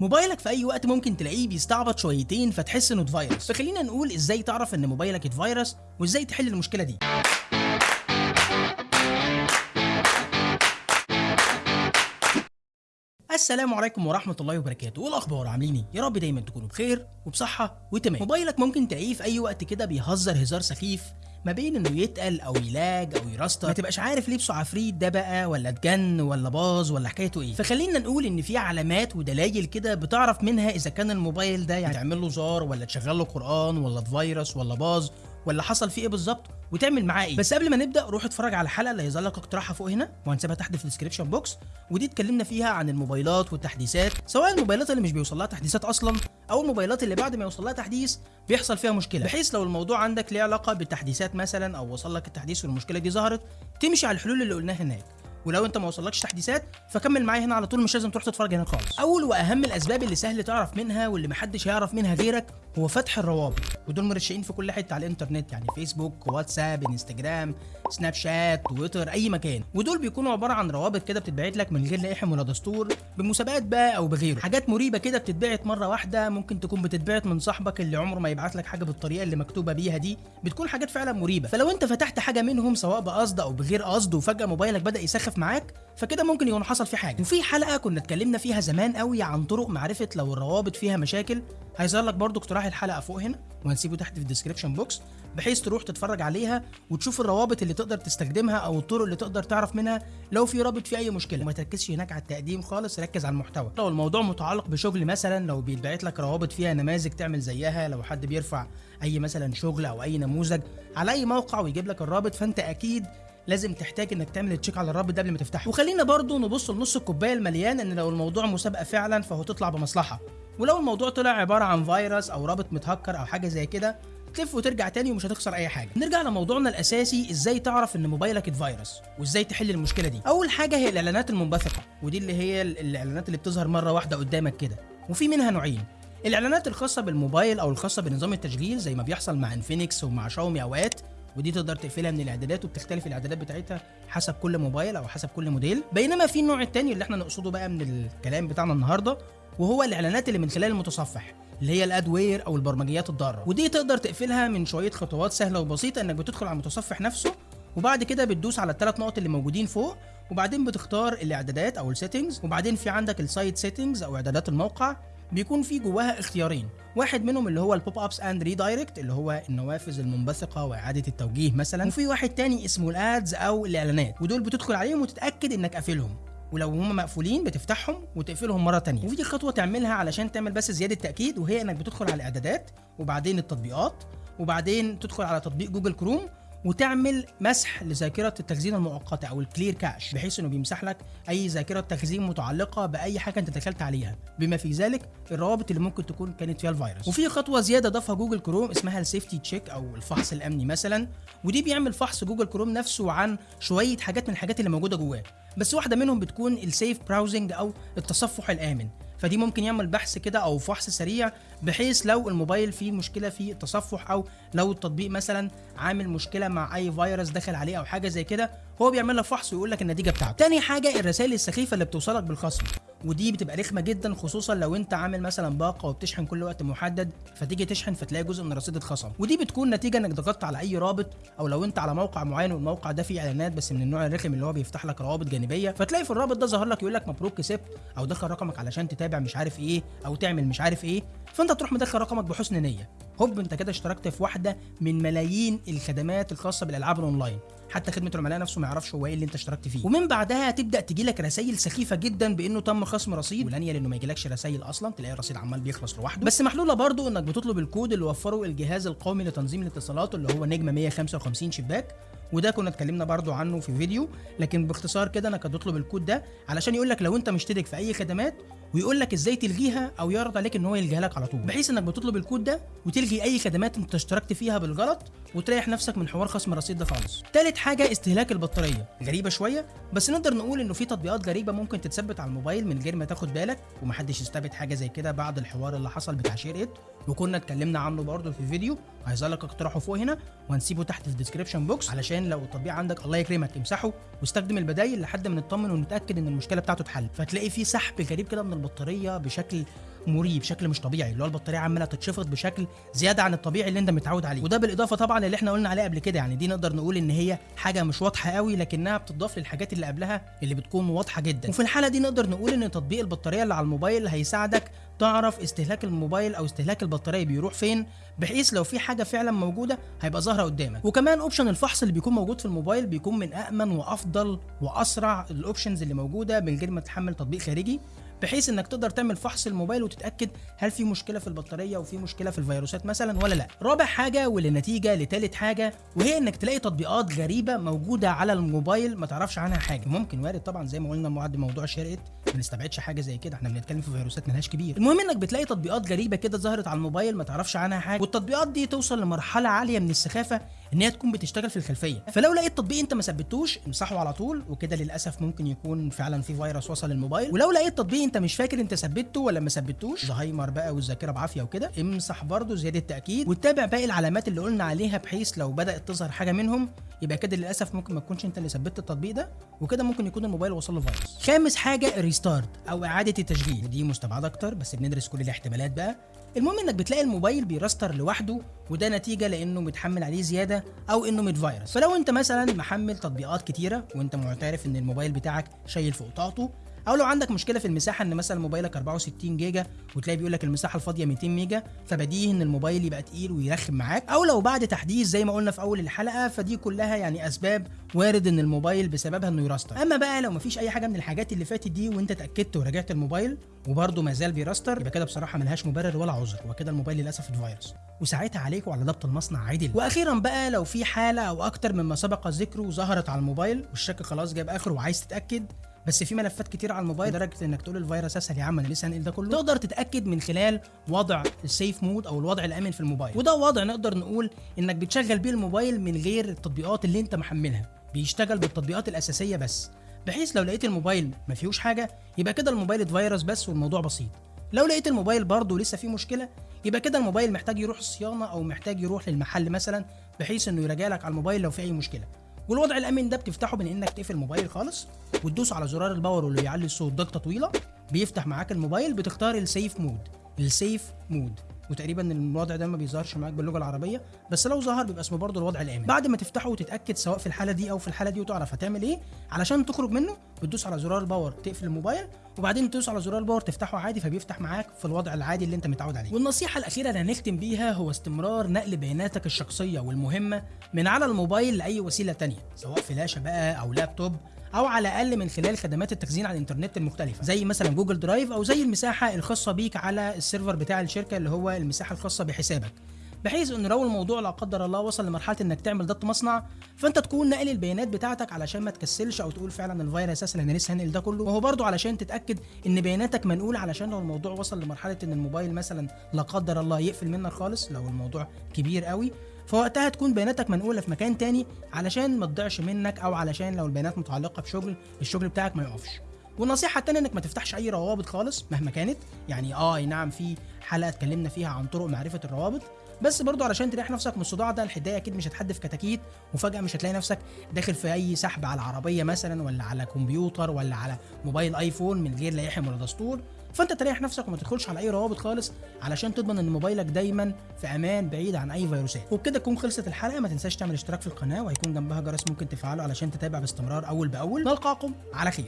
موبايلك في أي وقت ممكن تلاقيه بيستعبط شويتين فتحس إنه اتفيروس فخلينا نقول إزاي تعرف إن موبايلك اتفيروس وإزاي تحل المشكلة دي السلام عليكم ورحمة الله وبركاته، إيه الأخبار عاملين إيه؟ يا رب دايما تكونوا بخير وبصحة وتمام. موبايلك ممكن تلاقيه في أي وقت كده بيهزر هزار سخيف ما بين إنه يتقل أو يلاج أو يرستر ما تبقاش عارف لبسه عفريت ده بقى ولا اتجن ولا باظ ولا حكايته إيه؟ فخلينا نقول إن في علامات ودلائل كده بتعرف منها إذا كان الموبايل ده يعني تعمل له زار ولا تشغل له قرآن ولا فيروس ولا باظ ولا حصل فيه إيه بالظبط وتعمل معاه إيه. بس قبل ما نبدأ روح اتفرج على الحلقة اللي هيظهر لك اقتراحها فوق هنا. وهنسيبها تحت في ال description box ودي اتكلمنا فيها عن الموبايلات والتحديثات سواء الموبايلات اللي مش بيوصل لها تحديثات أصلا أو الموبايلات اللي بعد ما يوصل لها تحديث بيحصل فيها مشكلة. بحيث لو الموضوع عندك ليه علاقة بالتحديثات مثلا أو وصل لك التحديث والمشكلة دي ظهرت تمشي على الحلول اللي قلناها هناك. ولو انت ما وصلكش تحديثات فكمل معايا هنا على طول مش لازم تروح تتفرج هنا خالص. أول وأهم الأسباب اللي سهل تعرف منها واللي محدش هيعرف منها غيرك هو فتح الروابط. ودول مرشقين في كل حتة على الإنترنت يعني فيسبوك واتساب إنستجرام سناب شات تويتر أي مكان. ودول بيكونوا عبارة عن روابط كده بتتبعت لك من غير لائحة ولا دستور بمسابقات بقى أو بغيره. حاجات مريبة كده بتتبعت مرة واحدة ممكن تكون بتتبعت من صاحبك اللي عمره ما يبعت لك حاجة بالطريقة اللي مكتوبة بيها دي. بتكون حاجات فعلا مريبة. فلو انت فتحت حاجة منهم سواء بقصد أو بغير قصد وفجأة موبايلك بدأ يسخف معاك. فكده ممكن يكون حصل فيه حاجة. وفي حلقة كنا اتكلمنا فيها زمان قوي عن طرق معرفة لو الروابط فيها مشاكل. هيظهر لك برضو اقتراح الحلقة فوق هنا وهنسيبه تحت في ال description box بحيث تروح تتفرج عليها وتشوف الروابط اللي تقدر تستخدمها أو الطرق اللي تقدر تعرف منها لو في رابط فيه أي مشكلة. وما تركزش هناك على التقديم خالص ركز على المحتوى. لو الموضوع متعلق بشغل مثلا لو بيتبعت لك روابط فيها نماذج تعمل زيها لو حد بيرفع أي مثلا شغل أو أي نموذج على أي موقع ويجيب لك الرابط فأنت أكيد لازم تحتاج إنك تعمل check على الرابط ده قبل ما تفتحه. وخلينا برضو نبص لنص الكوباية المليان إن لو الموضوع مسابقة فعلا فهو تطلع بمصلحة. ولو الموضوع طلع عبارة عن فيروس أو رابط متهكر أو حاجة زي كده تلف وترجع تاني ومش هتخسر أي حاجة. نرجع لموضوعنا الأساسي إزاي تعرف إن موبايلك اتفيروس وإزاي تحل المشكلة دي؟ أول حاجة هي الإعلانات المنبثقة ودي اللي هي الإعلانات اللي بتظهر مرة واحدة قدامك كده. وفي منها نوعين. الإعلانات الخاصة بالموبايل أو الخاصة بنظام التشغيل زي ما بيحصل مع انفينكس ومع شاومي أوقات. ودي تقدر تقفلها من الاعدادات وبتختلف الاعدادات بتاعتها حسب كل موبايل أو حسب كل موديل. بينما في النوع الثاني اللي إحنا نقصده بقى من الكلام بتاعنا النهارده وهو الإعلانات اللي من خلال المتصفح اللي هي ال adware أو البرمجيات الضارة. ودي تقدر تقفلها من شوية خطوات سهلة وبسيطة إنك بتدخل على المتصفح نفسه وبعد كده بتدوس على الثلاث نقط اللي موجودين فوق وبعدين بتختار الإعدادات أو ال settings وبعدين في عندك ال site settings أو إعدادات الموقع بيكون في جواها اختيارين. واحد منهم اللي هو ال pop-ups and redirect اللي هو النوافذ المنبثقة وإعادة التوجيه مثلا. وفي واحد تاني اسمه ال ads أو الإعلانات. ودول بتدخل عليهم وتتأكد إنك قافلهم. ولو هم مقفولين بتفتحهم وتقفلهم مرة تانية. وفي خطوة تعملها علشان تعمل بس زيادة تاكيد وهي إنك بتدخل على الإعدادات وبعدين التطبيقات وبعدين تدخل على تطبيق جوجل كروم وتعمل مسح لذاكرة التخزين المؤقتة أو ال clear cache بحيث إنه بيمسح لك أي ذاكرة تخزين متعلقة بأي حاجة أنت دخلت عليها. بما في ذلك الروابط اللي ممكن تكون كانت فيها الفيروس. وفي خطوة زيادة ضافها جوجل كروم اسمها ال safety check أو الفحص الأمني مثلا. ودي بيعمل فحص جوجل كروم نفسه عن شوية حاجات من الحاجات اللي موجودة جواه. بس واحدة منهم بتكون السيف براوزنج أو التصفح الآمن. فدي ممكن يعمل بحث كده أو فحص سريع بحيث لو الموبايل فيه مشكلة في التصفح أو لو التطبيق مثلا عامل مشكلة مع أي فيروس دخل عليه أو حاجة زي كده هو بيعمل لك فحص ويقول لك النتيجة بتاعته. تاني حاجة الرسائل السخيفة اللي بتوصلك بالخصم. ودي بتبقى رخمة جدا خصوصا لو أنت عامل مثلا باقة وبتشحن كل وقت محدد فتيجي تشحن فتلاقي جزء من الرصيد اتخصم. ودي بتكون نتيجة إنك ضغطت على أي رابط أو لو أنت على موقع معين والموقع ده فيه إعلانات بس من النوع الرخم اللي هو بيفتح لك روابط جانبية فتلاقي في الرابط ده ظهر لك يقول لك مبروك كسبت أو دخل رقمك علشان تتابع مش عارف إيه أو تعمل مش عارف إيه فأنت تروح مدخل رقمك بحسن نية. هوب أنت كده اشتركت في واحدة من ملايين الخدمات الخاصة بالألعاب الأونلاين. حتى خدمة العملاء نفسه ما يعرفش هو إيه اللي أنت اشتركت فيه. ومن بعدها تبدأ تجي لك رسائل سخيفة جدا بإنه تم خصم رصيد. والأنيل إنه ما يجيلكش رسائل أصلا تلاقي الرصيد عمال بيخلص لوحده. بس محلوله برضو إنك بتطلب الكود اللي وفره الجهاز القومي لتنظيم الاتصالات اللي هو نجمة 155 شباك. وده كنا اتكلمنا برضو عنه في فيديو. لكن باختصار كده انك هتطلب الكود ده علشان يقول لك لو أنت مشترك في أي خدمات ويقول لك إزاي تلغيها أو يعرض عليك إن هو يلغيها لك على طول. بحيث إنك بتطلب الكود ده وتلغي أي خدمات أنت اشتركت فيها بالغلط وتريح نفسك من حوار خصم الرصيد ده خالص. تالت حاجة استهلاك البطارية. غريبة شوية بس نقدر نقول إنه في تطبيقات غريبة ممكن تتثبت على الموبايل من غير ما تاخد بالك ومحدش يستبعد حاجة زي كده بعد الحوار اللي حصل بتاع SHAREit وكنا اتكلمنا عنه برضه في فيديو هيظهر لك اقتراحه فوق هنا وهنسيبه تحت في ال description box علشان لو التطبيق عندك الله يكرمك امسحه واستخدم البدايل لحد ما نطمن ونتأكد إن المشكلة بتاعته اتحل فتلاقي في سحب غريب كده من البطارية بشكل مريب بشكل مش طبيعي. اللي هو البطارية عمالة تتشفط بشكل زيادة عن الطبيعي اللي انت متعود عليه. وده بالإضافة طبعا اللي إحنا قلنا عليه قبل كده. يعني دي نقدر نقول إن هي حاجة مش واضحة قوي لكنها بتضاف للحاجات اللي قبلها اللي بتكون واضحة جدا. وفي الحالة دي نقدر نقول إن تطبيق البطارية اللي على الموبايل هيساعدك تعرف استهلاك الموبايل أو استهلاك البطارية بيروح فين بحيث لو في حاجة فعلا موجودة هيبقى ظاهرة قدامك. وكمان option الفحص اللي بيكون موجود في الموبايل بيكون من امن وأفضل وأسرع ال options اللي موجودة من غير ما تحمل تطبيق خارجي. بحيث إنك تقدر تعمل فحص الموبايل وتتأكد هل في مشكلة في البطارية وفي مشكلة في الفيروسات مثلا ولا لا. رابع حاجة ونتيجة لتالت حاجة وهي إنك تلاقي تطبيقات غريبة موجودة على الموبايل ما تعرفش عنها حاجة. ممكن وارد طبعا زي ما قلنا بعد موضوع SHAREit ما نستبعدش حاجة زي كده. إحنا بنتكلم في فيروسات ملهاش كبير. المهم إنك بتلاقي تطبيقات غريبة كده ظهرت على الموبايل ما تعرفش عنها حاجة والتطبيقات دي توصل لمرحلة عالية من السخافة إن هي تكون بتشتغل في الخلفية. فلو لقيت تطبيق أنت ما ثبتوش امسحه على طول وكده للأسف ممكن يكون فعلا في فيروس وصل للموبايل. ولو لقيت تطبيق أنت مش فاكر أنت ثبته ولا ما ثبتوش زهايمر بقى والذاكرة بعافية وكده امسح برضه زيادة تاكيد وتتابع باقي العلامات اللي قلنا عليها بحيث لو بدأت تظهر حاجة منهم يبقى كده للأسف ممكن ما تكونش أنت اللي ثبتت التطبيق ده وكده ممكن يكون الموبايل وصل له فيروس. خامس حاجة restart أو إعادة التشغيل. دي مستبعدة أكتر بس بندرس كل الاحتمالات بقى. المهم إنك بتلاقي الموبايل بيرستر لوحده وده نتيجة لإنه متحمل عليه زيادة أو إنه متفيروس فلو أنت مثلا محمل تطبيقات كتيرة وأنت معترف إن الموبايل بتاعك شايل فوق طاقته أو لو عندك مشكلة في المساحة إن مثلا موبايلك 64 جيجا وتلاقي بيقول لك المساحة الفاضية 200 ميجا فبديهي إن الموبايل يبقى تقيل ويرخم معاك. أو لو بعد تحديث زي ما قلنا في أول الحلقة فدي كلها يعني أسباب وارد إن الموبايل بسببها إنه يراستر. أما بقى لو مفيش أي حاجة من الحاجات اللي فاتت دي وأنت اتأكدت وراجعت الموبايل وبرده ما زال بيراستر يبقى كده بصراحة ملهاش مبرر ولا عذر. وكده الموبايل للأسف اتفيروس. وساعتها عليكم على ضبط المصنع عدل. وأخيرا بقى لو في حالة أو أكتر مما سبق ذكره ظهرت على الموبايل والشك خلاص جاب آخره وعايز تتأكد بس في ملفات كتير على الموبايل لدرجة إنك تقول الفيروس اسهل يا عم أنا لسه هنقل ده كله. تقدر تتأكد من خلال وضع ال safe mode أو الوضع الأمن في الموبايل. وده وضع نقدر نقول إنك بتشغل بيه الموبايل من غير التطبيقات اللي أنت محملها. بيشتغل بالتطبيقات الأساسية بس بحيث لو لقيت الموبايل ما فيهوش حاجة يبقى كده الموبايل اتفيروس بس والموضوع بسيط. لو لقيت الموبايل برضه لسه فيه مشكلة يبقى كده الموبايل محتاج يروح الصيانه أو محتاج يروح للمحل مثلا بحيث إنه يراجع لك على الموبايل لو في أي مشكلة. والوضع الامن ده بتفتحه من انك تقفل الموبايل خالص وتدوس على زرار ال power واللي يعلي الصوت ضغطه طويلة بيفتح معاك الموبايل بتختار ال safe mode ال safe mode وتقريبا الوضع ده ما بيظهرش معاك باللغة العربية بس لو ظهر بيبقى اسمه برضه الوضع الآمن. بعد ما تفتحه وتتأكد سواء في الحالة دي أو في الحالة دي وتعرف هتعمل إيه علشان تخرج منه بتدوس على زرار ال power تقفل الموبايل وبعدين تدوس على زرار ال power تفتحه عادي فبيفتح معاك في الوضع العادي اللي أنت متعود عليه. والنصيحة الأخيرة اللي هنختم بيها هو استمرار نقل بياناتك الشخصية والمهمة من على الموبايل لأي وسيلة تانية سواء فلاشه بقى أو لابتوب أو على الأقل من خلال خدمات التخزين على الإنترنت المختلفة. زي مثلا جوجل درايف أو زي المساحة الخاصة بيك على ال server بتاع الشركة اللي هو المساحة الخاصة بحسابك. بحيث إن لو الموضوع لا قدر الله وصل لمرحلة إنك تعمل ضبط مصنع فأنت تكون ناقل البيانات بتاعتك علشان ما تكسلش أو تقول فعلا الفيروس أساسا أنا لسه هنقل ده كله. وهو برضو علشان تتأكد إن بياناتك منقولة علشان لو الموضوع وصل لمرحلة إن الموبايل مثلا لا قدر الله يقفل منك خالص لو الموضوع كبير قوي. فوقتها تكون بياناتك منقولة في مكان تاني علشان ما تضيعش منك أو علشان لو البيانات متعلقة بشغل الشغل بتاعك ما يقفش. والنصيحة التانية إنك ما تفتحش أي روابط خالص مهما كانت. يعني آه نعم في حلقة اتكلمنا فيها عن طرق معرفة الروابط. بس برضو علشان تريح نفسك من الصداع ده الحداية أكيد مش هتحدف كتاكيت. وفجأة مش هتلاقي نفسك داخل في أي سحب على عربيه مثلا ولا على كمبيوتر ولا على موبايل آيفون من غير لا يحم ولا دستور. فانت تريح نفسك وما تدخلش على اي روابط خالص علشان تضمن ان موبايلك دايما في أمان بعيد عن اي فيروسات. وبكده تكون خلصت الحلقة ما تنساش تعمل اشتراك في القناة وهيكون جنبها جرس ممكن تفعله علشان تتابع باستمرار أول بأول. نلقاكم على خير.